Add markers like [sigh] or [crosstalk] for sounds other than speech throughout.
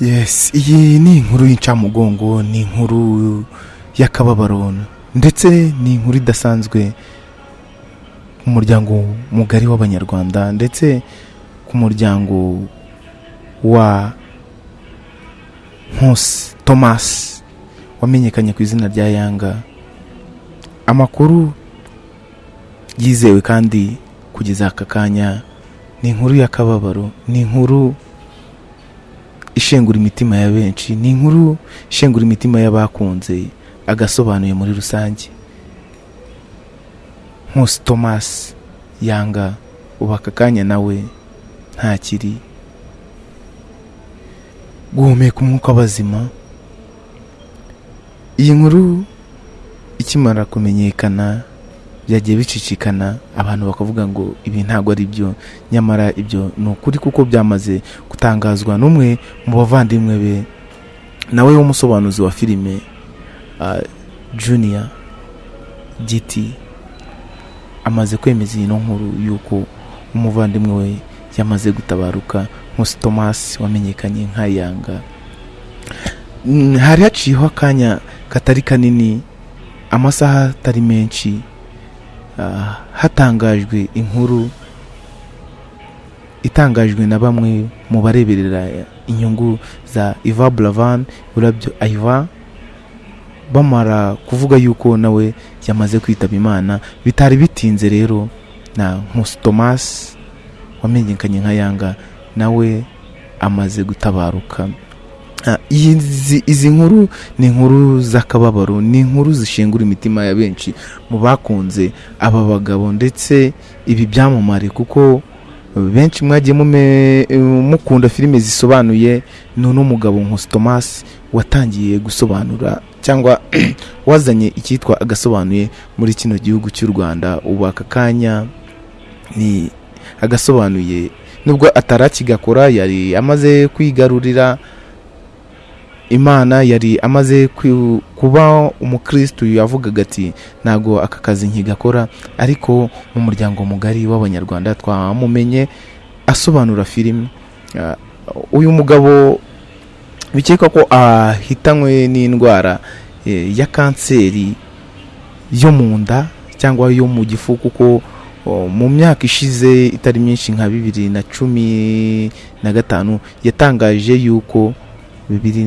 yes iyi ni inkuru y'incamugongo ni inkuru y'akababaro ndetse ni inkuru idasanzwe ku muryango mugari w'abanyarwanda ndetse ku muryango wa nkusi thomas wamenyekanye ku izina rya yanga amakuru yizewe kandi kugeza aka kanya ni inkuru y'akababaro ni inkuru ishengura imitima ya benshi ni inkuru ishengura imitima y'abakunze agasobanuye muri rusange. Nkusi thomas yanga ubu aka kanya nawe ntakiri guhumeka umwuka w'abazima. Iyi nkuru ikimara kumenyekana byagiye bicicikana abantu bakavuga ngo ibi ntabwo ari byo. Nyamara ibyo ni ukuri kuko byamaze gutangazwa n'umwe mu bavandimwe be nawe w'umusobanuzi wa filime ah, junior giti amaze kwemeza iyi nkuru y'uko umuvandimwe we yamaze gutabaruka nkusi thomas wamenyekanye nka yanga. Mm, hari haciyeho akanya katari kanini amasaha atari menshi hatangajwe inkuru itangajwe na bamwe mu bareberera inyungu za iva buravan burabyo ayiva bamara kuvuga yuko nawe yamaze kwitaba imana. Bitari bitinze rero na nkusi thomas wamenyekanye nka yanga nawe amaze gutabaruka. Ah, izi izi nkuru ni inkuru z'akababaro ni inkuru zishengura imitima ya benshi mu bakunze aba bagabo ndetse ibi byamamare kuko benshi mwagiye mukunda filime zisobanuye ni uno mugabo nkusi thomas watangiye gusobanura cyangwa [clears throat] wazanye icyitwa agasobanuye muri kino gihugu cy'u rwanda. Ubu aka kanya ni agasobanuye nubwo atarakigakora yari amaze kwigarurira imana yari amaze kuba umukristu yavugaga ati ntabwo aka kazi nkigakora ariko mu muryango mugari w'abanyarwanda twamumenye asobanura filime Ah, uyu mugabo bikekwa ko ahitanywe n'indwara eh, ya kanseri yo mu nda cyangwa yo mu gifu kuko oh, mu myaka ishize itari myinshi nka bibiri na cumi na gatanu yatangaje yuko bibiri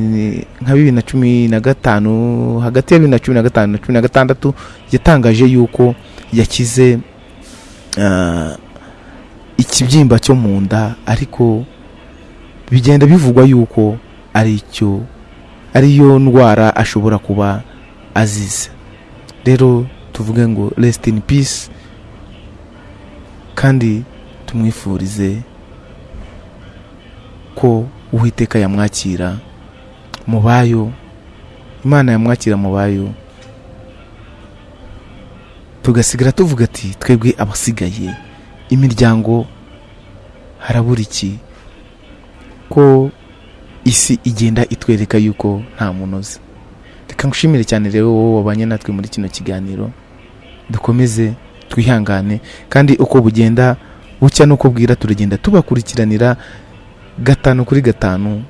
nka bibiri na cumi na gatanu hagati ya bibiri na cumi na gatanu na cumi na gatandatu yatangaje yuko yakize ah, ikibyimba cyo mu nda ariko bigenda bivugwa yuko ari cyo ariyo ndwara ashobora kuba azize. Rero tuvuge ngo resiti in peace kandi tumwifurize ko uwiteka yamwakira mu bayo imana yamwakira mu bayo tugasigara tuvuga ati twebwe abasigaye imiryango harabura iki? Ko isi igenda itwereka yuko nta munoza reka ngushimire cyane rero wowe wabanye natwe muri kino kiganiro. Dukomeze twihangane kandi uko bugenda bucya n'uko bwira turagenda tubakurikiranira gatanu kuri gatanu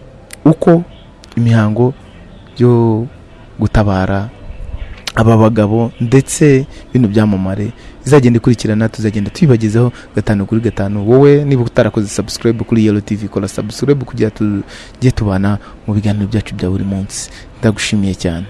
uko imihango yo gutabara aba bagabo ndetse bino byamamare izagenda ikurikirana tuzagenda tuyibagezaho gatanu kuri gatanu. Wowe niba utarakoze subscribe kuri yellow tv kora subscribe kugira tujye tubana mu biganiro byacu bya buri munsi. Ndagushimiye cyane.